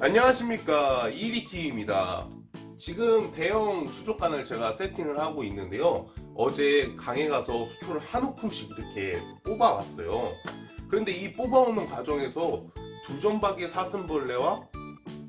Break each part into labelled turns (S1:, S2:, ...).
S1: 안녕하십니까. EDT입니다. 지금 대형 수족관을 제가 세팅을 하고 있는데요. 어제 강에 가서 수초를 한 움큼씩 이렇게 뽑아왔어요. 그런데 이 뽑아오는 과정에서 두점박이 사슴벌레와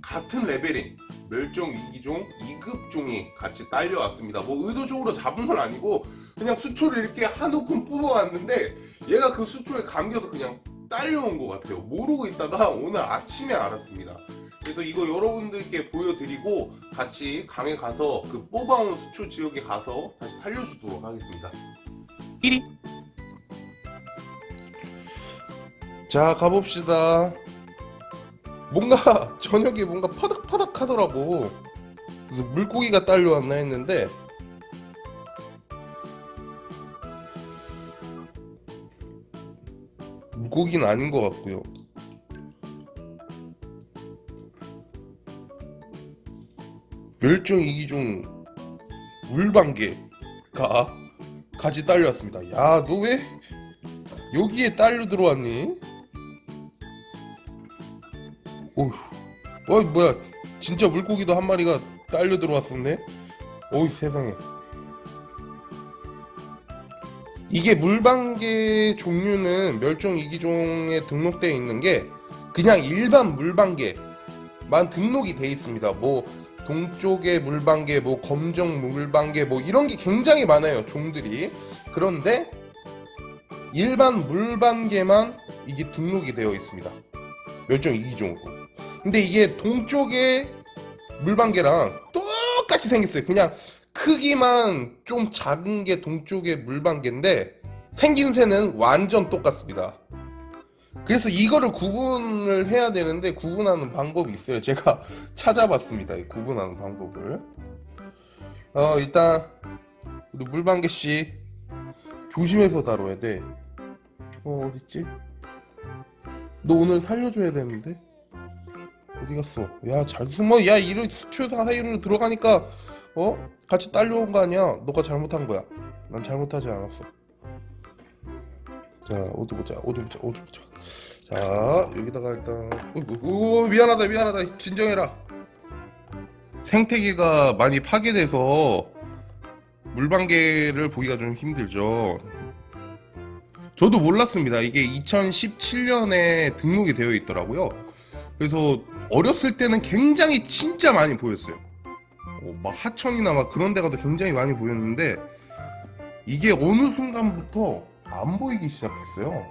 S1: 같은 레벨인 멸종 위기종 2급종이 같이 딸려왔습니다. 뭐 의도적으로 잡은 건 아니고 그냥 수초를 이렇게 한 움큼 뽑아왔는데 얘가 그 수초에 감겨서 그냥 딸려온 것 같아요. 모르고 있다가 오늘 아침에 알았습니다. 그래서 이거 여러분들께 보여드리고 같이 강에 가서 그 뽑아온 수초 지역에 가서 다시 살려주도록 하겠습니다. 1위. 자 가봅시다. 뭔가 저녁에 뭔가 파닥파닥 하더라고. 그래서 물고기가 딸려왔나 했는데 물고기는 아닌 것 같고요. 멸종위기종 물방개가 같이 딸려왔습니다. 야 너 왜 여기에 딸려 들어왔니? 어휴 어 뭐야. 진짜 물고기도 한 마리가 딸려 들어왔었네? 어이 세상에 이게 물방개 종류는 멸종 위기종에 등록되어 있는 게 그냥 일반 물방개만 등록이 되어 있습니다. 뭐 동쪽의 물방개, 뭐 검정 물방개 뭐 이런 게 굉장히 많아요 종들이. 그런데 일반 물방개만 이게 등록이 되어 있습니다. 멸종 위기종으로. 근데 이게 동쪽의 물방개랑 똑같이 생겼어요. 그냥 크기만 좀 작은 게 동쪽의 물방개인데 생김새는 완전 똑같습니다. 그래서 이거를 구분을 해야 되는데 구분하는 방법이 있어요. 제가 찾아봤습니다 구분하는 방법을. 어 일단 우리 물방개씨 조심해서 다뤄야 돼 어 어딨지? 너 오늘 살려줘야 되는데? 어디 갔어? 야 잘 숨어. 야 이런 수초사 사이로 들어가니까 어? 같이 딸려온 거 아니야? 너가 잘못한 거야. 난 잘못하지 않았어. 자 어디 보자. 어디 보자. 어디 보자. 자 여기다가 일단 오, 오, 미안하다 미안하다. 진정해라. 생태계가 많이 파괴돼서 물방개를 보기가 좀 힘들죠. 저도 몰랐습니다. 이게 2017년에 등록이 되어 있더라고요. 그래서 어렸을 때는 굉장히 진짜 많이 보였어요. 어, 막 하천이나 막 그런 데 가도 굉장히 많이 보였는데 이게 어느 순간부터 안 보이기 시작했어요.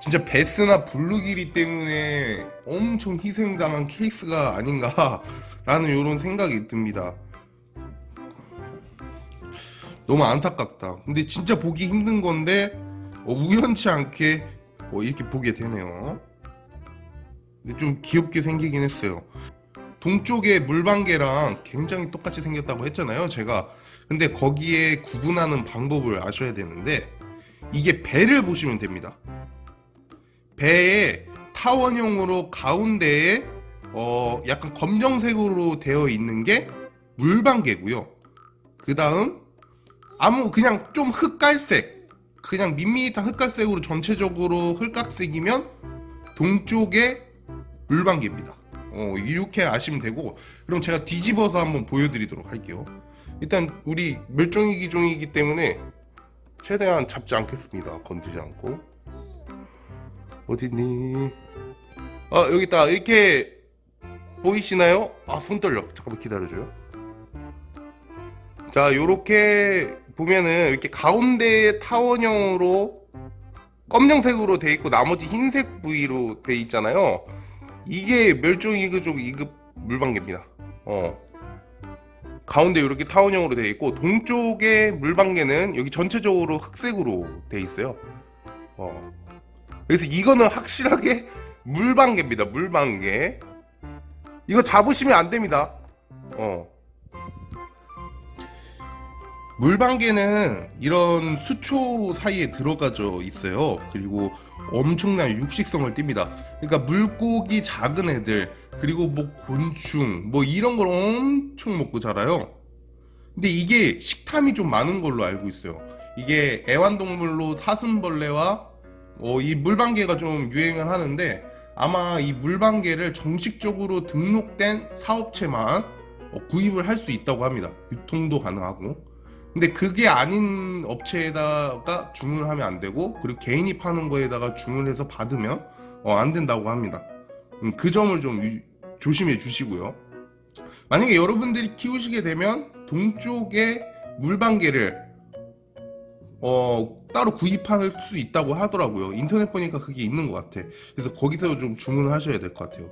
S1: 진짜 배스나 블루길 때문에 엄청 희생당한 케이스가 아닌가 라는 이런 생각이 듭니다. 너무 안타깝다. 근데 진짜 보기 힘든 건데 어, 우연치 않게 어, 이렇게 보게 되네요. 근데 좀 귀엽게 생기긴 했어요 동쪽의 물방개랑 굉장히 똑같이 생겼다고 했잖아요 제가. 근데 거기에 구분하는 방법을 아셔야 되는데 이게 배를 보시면 됩니다. 배에 타원형으로 가운데에 어 약간 검정색으로 되어 있는 게 물방개고요. 그 다음 아무 그냥 좀 흑갈색 그냥 밋밋한 흑갈색으로 전체적으로 흑각색이면 동쪽의 물방개입니다 어, 이렇게 아시면 되고 그럼 제가 뒤집어서 한번 보여드리도록 할게요. 일단 우리 멸종위 기종이기 때문에 최대한 잡지 않겠습니다. 건드지 않고. 어딨니? 아 여기 있다 이렇게 보이시나요? 아 손 떨려. 잠깐만 기다려줘요. 자 요렇게 보면은 이렇게 가운데 타원형으로 검정색으로 돼 있고 나머지 흰색 부위로 돼 있잖아요 이게 멸종위기종 2급 물방개입니다. 어. 가운데 이렇게 타원형으로 되어 있고 동쪽의 물방개는 여기 전체적으로 흑색으로 되어 있어요. 어. 그래서 이거는 확실하게 물방개입니다. 물방개. 이거 잡으시면 안됩니다. 어. 물방개는 이런 수초 사이에 들어가져 있어요. 그리고 엄청난 육식성을 띱니다 그러니까 물고기 작은 애들 그리고 뭐 곤충 뭐 이런 걸 엄청 먹고 자라요 근데 이게 식탐이 좀 많은 걸로 알고 있어요 이게 애완동물로 사슴벌레와 어, 이 물방개가 좀 유행을 하는데 아마 이 물방개를 정식적으로 등록된 사업체만 어, 구입을 할 수 있다고 합니다. 유통도 가능하고. 근데 그게 아닌 업체에다가 주문을 하면 안 되고 그리고 개인이 파는 거에다가 주문해서 받으면 어, 안 된다고 합니다. 음, 그 점을 좀 유- 조심해 주시고요. 만약에 여러분들이 키우시게 되면 동쪽에 물방개를 어, 따로 구입할 수 있다고 하더라고요. 인터넷 보니까 그게 있는 것 같아. 그래서 거기서 좀 주문을 하셔야 될 것 같아요.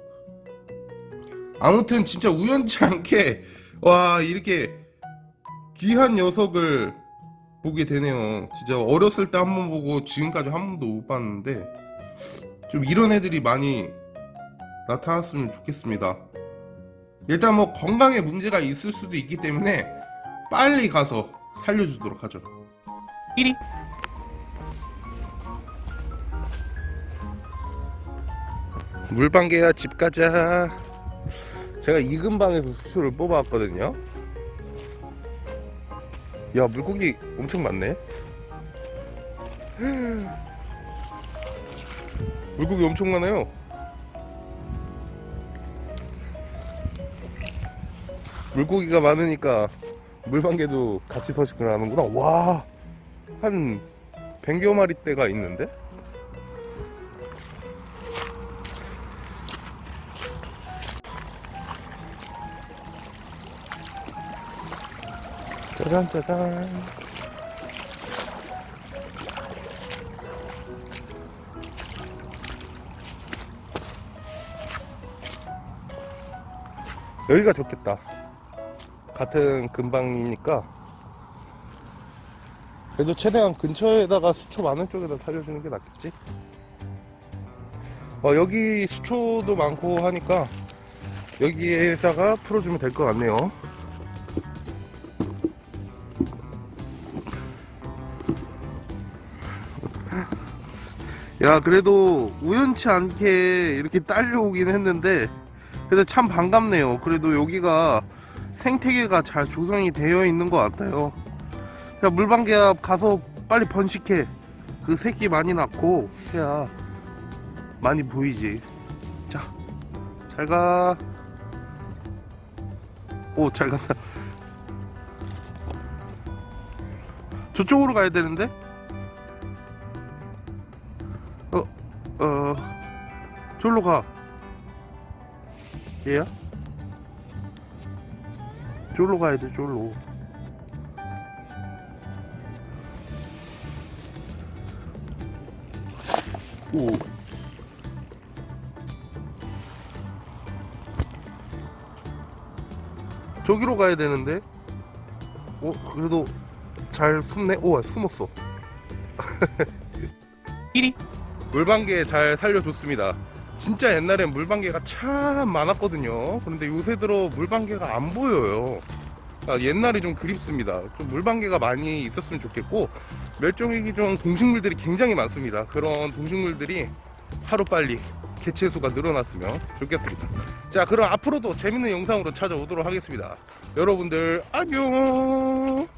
S1: 아무튼 진짜 우연치 않게 와 이렇게 귀한 녀석을 보게 되네요. 진짜 어렸을 때 한 번 보고 지금까지 한 번도 못 봤는데 좀 이런 애들이 많이 나타났으면 좋겠습니다. 일단 뭐 건강에 문제가 있을 수도 있기 때문에 빨리 가서 살려주도록 하죠. 1위 물방개야 집 가자 제가 이 근방에서 수초를 뽑아왔거든요 야 물고기 엄청 많네. 물고기 엄청 많아요. 물고기가 많으니까 물방개도 같이 서식을 하는구나. 와한 100여 마리 대가 있는데 짜잔 짜잔 여기가 좋겠다. 같은 근방이니까. 그래도 최대한 근처에다가 수초 많은 쪽에다 살려주는 게 낫겠지? 어, 여기 수초도 많고 하니까 여기에다가 풀어주면 될 것 같네요 야 그래도 우연치 않게 이렇게 딸려오긴 했는데 그래도 참 반갑네요. 그래도 여기가 생태계가 잘 조성이 되어 있는 것 같아요. 자 물방개 가서 빨리 번식해. 그 새끼 많이 낳고 해야 많이 보이지. 자 잘가. 오 잘 간다. 저쪽으로 가야 되는데 저로 가. 얘야? 저로 가야 돼, 저로. 오. 저기로 가야 되는데? 어, 그래도 잘 숨네? 오, 숨었어. 1위. 물방개 잘 살려줬습니다. 진짜 옛날엔 물방개가 참 많았거든요. 그런데 요새 들어 물방개가 안 보여요. 아, 옛날이 좀 그립습니다. 좀 물방개가 많이 있었으면 좋겠고 멸종위기종 동식물들이 굉장히 많습니다. 그런 동식물들이 하루빨리 개체수가 늘어났으면 좋겠습니다. 자, 그럼 앞으로도 재밌는 영상으로 찾아오도록 하겠습니다. 여러분들 안녕.